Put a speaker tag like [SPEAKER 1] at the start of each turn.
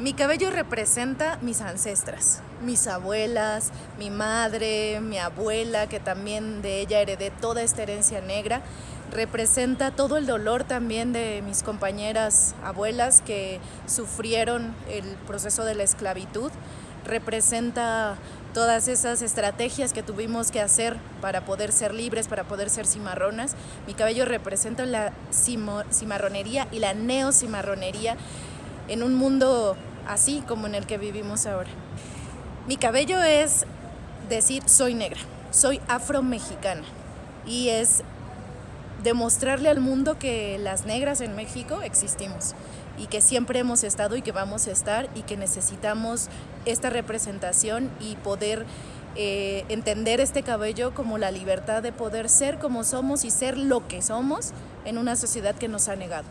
[SPEAKER 1] Mi cabello representa mis ancestras, mis abuelas, mi madre, mi abuela, que también de ella heredé toda esta herencia negra. Representa todo el dolor también de mis compañeras abuelas que sufrieron el proceso de la esclavitud. Representa todas esas estrategias que tuvimos que hacer para poder ser libres, para poder ser cimarronas. Mi cabello representa la cimarronería y la neocimarronería en un mundo así como en el que vivimos ahora. Mi cabello es decir soy negra, soy afro-mexicana y es demostrarle al mundo que las negras en México existimos y que siempre hemos estado y que vamos a estar y que necesitamos esta representación y poder eh, entender este cabello como la libertad de poder ser como somos y ser lo que somos en una sociedad que nos ha negado.